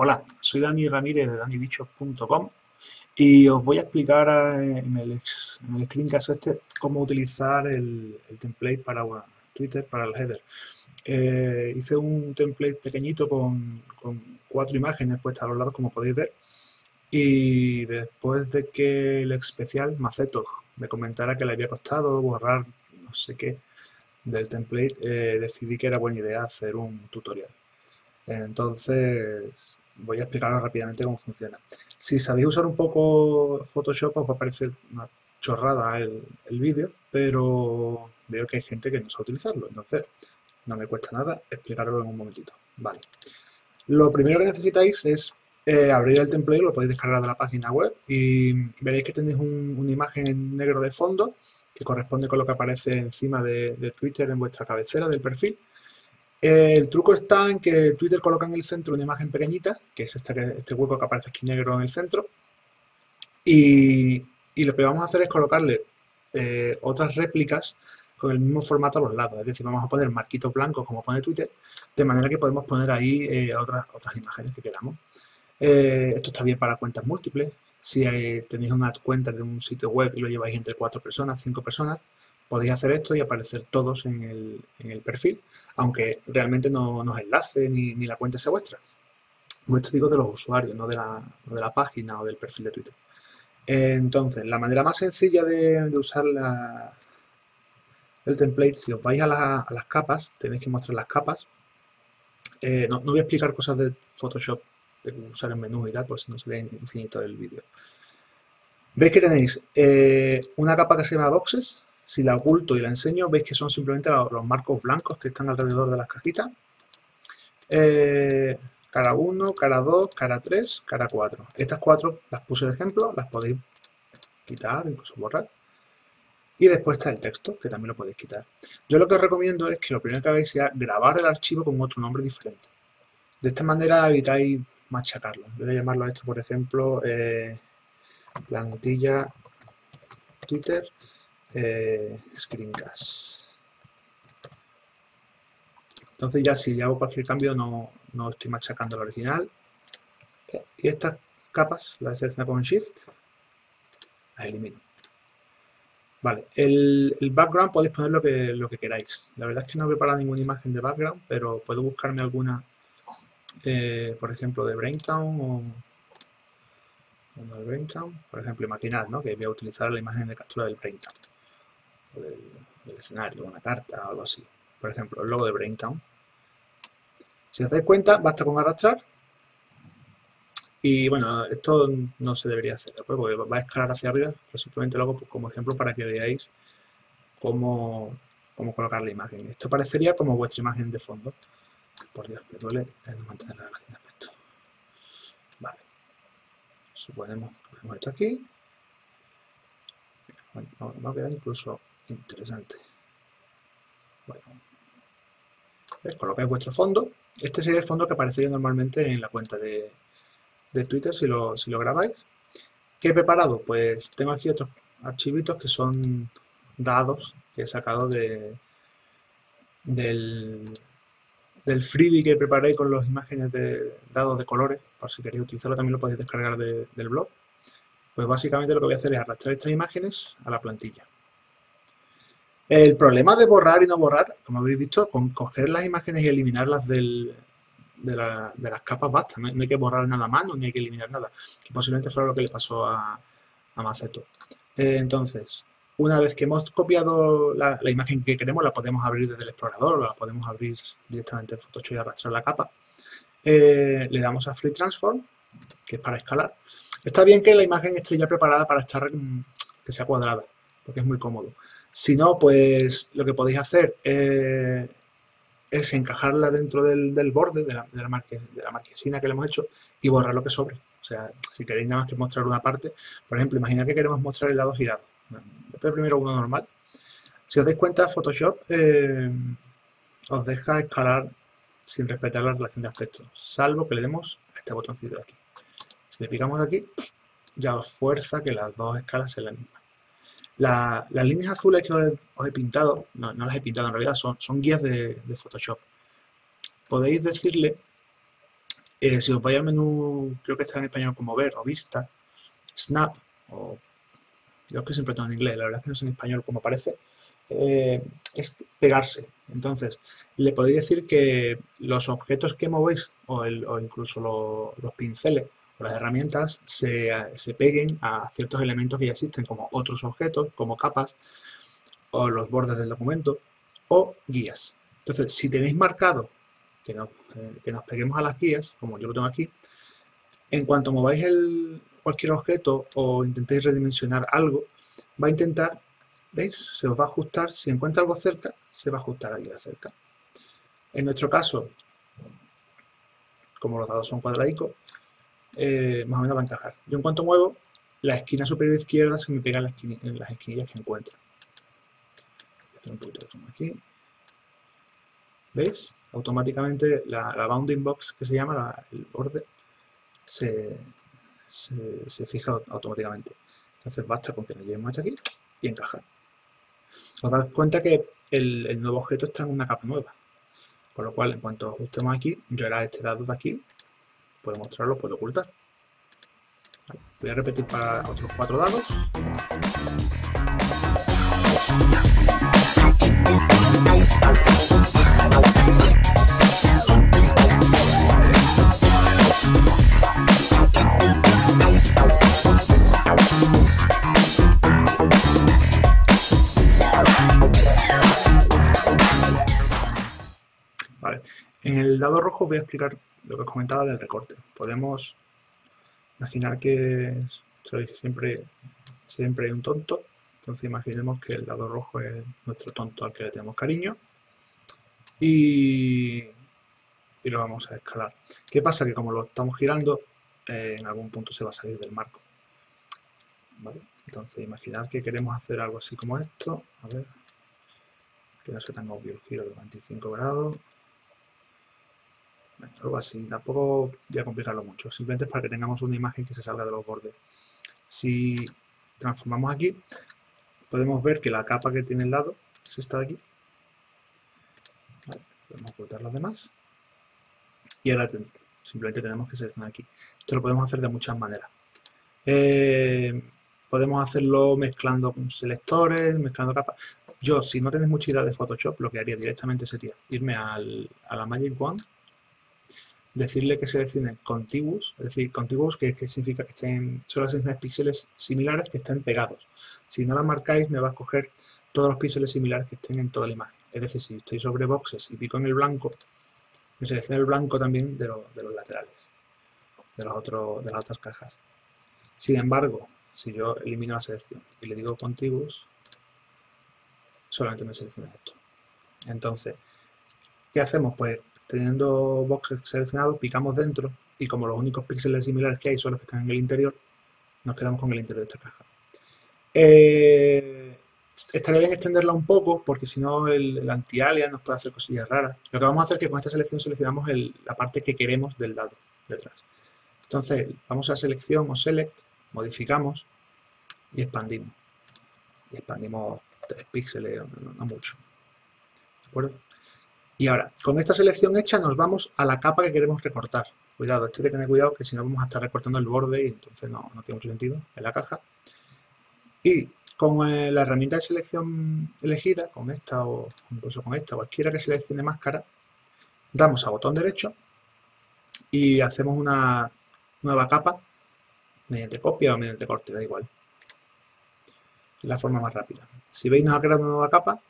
Hola, soy Dani Ramírez de danibichos.com y os voy a explicar eh, en el, en el screencast este cómo utilizar el, template para Twitter, para el header. Eh, hice un template pequeñito con, cuatro imágenes puestas a los lados, como podéis ver, y después de que el especial Maceto me comentara que le había costado borrar no sé qué del template, eh, decidí que era buena idea hacer un tutorial. Entonces, voy a explicaros rápidamente cómo funciona. Si sabéis usar un poco Photoshop os va a parecer una chorrada el, vídeo, pero veo que hay gente que no sabe utilizarlo, entonces no me cuesta nada explicarlo en un momentito. Vale. Lo primero que necesitáis es eh, abrir el template, lo podéis descargar de la página web y veréis que tenéis una imagen en negro de fondo que corresponde con lo que aparece encima de Twitter en vuestra cabecera del perfil el truco está en que Twitter coloca en el centro una imagen pequeñita, que es este, hueco que aparece aquí negro en el centro, y, lo que vamos a hacer es colocarle eh, otras réplicas con el mismo formato a los lados, es decir, vamos a poner marquitos blancos como pone Twitter, de manera que podemos poner ahí eh, otras, otras imágenes que queramos. Eh, esto está bien para cuentas múltiples, si tenéis una cuenta de un sitio web y lo lleváis entre cuatro personas, cinco personas, podéis hacer esto y aparecer todos en el, perfil, aunque realmente no nos enlace ni, la cuenta sea vuestra. Vuestro digo de los usuarios, no de, la, página o del perfil de Twitter. Entonces, la manera más sencilla de, usar el template, si os vais a, las capas, tenéis que mostrar las capas. Eh, no, voy a explicar cosas de Photoshop, de usar el menú y tal, porque si no sería infinito el vídeo. Veis que tenéis eh, una capa que se llama Boxes, si la oculto y la enseño, veis que son simplemente los, marcos blancos que están alrededor de las cajitas. Eh, cara 1, cara 2, cara 3, cara 4. Estas cuatro las puse de ejemplo, las podéis quitar, incluso borrar. Y después está el texto, que también lo podéis quitar. Yo lo que os recomiendo es que lo primero que hagáis sea grabar el archivo con otro nombre diferente. De esta manera evitáis machacarlo. Voy a llamarlo a esto, por ejemplo, eh, plantilla Twitter eh, screencast. Entonces ya si hago cualquier cambio no, no estoy machacando el original. Y estas capas las selecciono con Shift, las elimino. Vale, el, background podéis poner lo que, lo que queráis. La verdad es que no he preparado ninguna imagen de background, pero puedo buscarme alguna, eh, por ejemplo, de Braintown o, Braintown. Por ejemplo, imaginad ¿no? que voy a utilizar la imagen de captura del Braintown del, escenario, una carta o algo así. Por ejemplo, el logo de Braintown. Si os dais cuenta, basta con arrastrar. Y bueno, esto no se debería hacer, porque va a escalar hacia arriba, pero simplemente lo hago pues, como ejemplo para que veáis cómo, cómo colocar la imagen. Esto parecería como vuestra imagen de fondo. Por Dios, me duele mantener la relación de aspecto. Vale. Suponemos que ponemos esto aquí. Bueno, va a quedar incluso interesante. Bueno, colocáis vuestro fondo. Este sería el fondo que aparecería normalmente en la cuenta de, Twitter si lo, si lo grabáis. ¿Qué he preparado? Pues tengo aquí otros archivitos que son dados que he sacado de, del, del freebie que preparé con las imágenes de dados de colores. Para si queréis utilizarlo también lo podéis descargar del blog. Pues básicamente lo que voy a hacer es arrastrar estas imágenes a la plantilla. El problema de borrar y no borrar, como habéis visto, con coger las imágenes y eliminarlas de, las capas basta. No, hay que borrar nada a mano ni hay que eliminar nada. Que posiblemente fuera lo que le pasó a, Maceto. Eh, entonces, una vez que hemos copiado la, imagen que queremos, la podemos abrir desde el explorador o la podemos abrir directamente en Photoshop y arrastrar la capa. Eh, le damos a Free Transform, que es para escalar. Está bien que la imagen esté ya preparada para estar que sea cuadrada, porque es muy cómodo. Si no, pues lo que podéis hacer eh, es encajarla dentro del, borde de la, de, marquesina que le hemos hecho y borrar lo que sobre. O sea, si queréis nada más que mostrar una parte, por ejemplo, imaginad que queremos mostrar el lado girado. Después primero uno normal. Si os dais cuenta, Photoshop eh, os deja escalar sin respetar la relación de aspectos, salvo que le demos a este botoncito de aquí. Si le picamos aquí, ya os fuerza que las dos escalas sean las mismas las líneas azules que os he, pintado, no, las he pintado en realidad, son, son guías de, Photoshop. Podéis decirle Eh, si os vais al menú, creo que está en español como ver o vista, snap, o yo que siempre tengo en inglés, la verdad es que no es en español como parece, eh, es pegarse. Entonces, le podéis decir que los objetos que movéis o, incluso los pinceles o las herramientas se, se, peguen a ciertos elementos que ya existen, como otros objetos, como capas, o los bordes del documento, o guías. Entonces, si tenéis marcado que nos, eh, que nos peguemos a las guías, como yo lo tengo aquí, en cuanto mováis cualquier objeto o intentéis redimensionar algo, va a intentar, ¿veis? Se os va a ajustar, si encuentra algo cerca, se va a ajustar ahí de cerca. En nuestro caso, como los dados son cuadradicos, eh, más o menos va a encajar. Yo en cuanto muevo, la esquina superior izquierda se me pega en, las esquinillas que encuentro. Voy a hacer un poquito de zoom aquí. ¿Veis? Automáticamente la, bounding box, que se llama, el borde, se, se, fija automáticamente. Entonces basta con que le llevemos hasta aquí y encajar. Os dais cuenta que el, nuevo objeto está en una capa nueva. Con lo cual, en cuanto ajustemos aquí, yo era este dado de aquí, puedo mostrarlo, puedo ocultar. Voy a repetir para otros cuatro dados. El dado rojo voy a explicar lo que os comentaba del recorte. Podemos imaginar que siempre, siempre hay un tonto, entonces imaginemos que el dado rojo es nuestro tonto al que le tenemos cariño y, y lo vamos a escalar. ¿Qué pasa? Que como lo estamos girando, eh, en algún punto se va a salir del marco. Entonces imaginar que queremos hacer algo así como esto. A ver, que no sea tan obvio el giro de 25 grados algo así, tampoco voy a complicarlo mucho, simplemente es para que tengamos una imagen que se salga de los bordes. Si transformamos aquí, podemos ver que la capa que tiene el lado es esta de aquí. podemos ocultar los demás. Y ahora simplemente tenemos que seleccionar aquí. Esto lo podemos hacer de muchas maneras. Eh, podemos hacerlo mezclando con selectores, mezclando capas. Yo, si no tenéis mucha idea de Photoshop, lo que haría directamente sería irme a la Magic Wand decirle que seleccione contiguos, es decir, contiguos que, significa que estén, son las píxeles similares que estén pegados. Si no la marcáis, me va a escoger todos los píxeles similares que estén en toda la imagen. Es decir, si estoy sobre boxes y pico en el blanco, me selecciona el blanco también de, de los laterales, de, los otros, de las otras cajas. Sin embargo, si yo elimino la selección y le digo contiguos, solamente me selecciona esto. Entonces, ¿qué hacemos? Pues teniendo boxes seleccionados, picamos dentro y como los únicos píxeles similares que hay son los que están en el interior, nos quedamos con el interior de esta caja. Eh, estaría bien extenderla un poco porque si no el, anti-alias nos puede hacer cosillas raras. Lo que vamos a hacer es que con esta selección seleccionamos la parte que queremos del dado detrás. Entonces vamos a selección o select, modificamos y expandimos. Y expandimos 3 píxeles, no mucho. ¿De acuerdo? Y ahora, con esta selección hecha nos vamos a la capa que queremos recortar. Cuidado, esto hay que tener cuidado que si no vamos a estar recortando el borde y entonces no, tiene mucho sentido en la caja. Y con eh, la herramienta de selección elegida, con esta o incluso con esta, cualquiera que seleccione máscara, damos a botón derecho y hacemos una nueva capa mediante copia o mediante corte, da igual. la forma más rápida. Si veis nos ha creado una nueva capa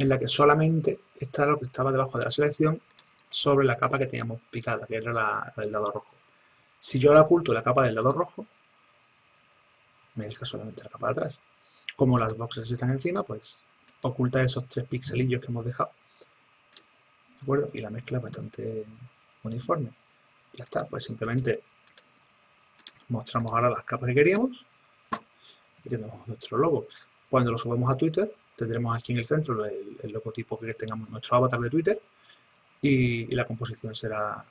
en la que solamente está lo que estaba debajo de la selección sobre la capa que teníamos picada, que era la, del lado rojo. Si yo la oculto la capa del lado rojo, me deja solamente la capa de atrás. Como las boxes están encima, pues oculta esos tres pixelillos que hemos dejado. ¿De acuerdo? Y la mezcla es bastante uniforme. Ya está, pues simplemente mostramos ahora las capas que queríamos y tenemos nuestro logo. Cuando lo subimos a Twitter, tendremos aquí en el centro el, logotipo que tengamos nuestro avatar de Twitter y, la composición será,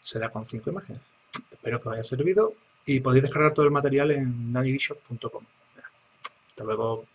será con cinco imágenes. Espero que os haya servido y podéis descargar todo el material en nadivision.com. Hasta luego.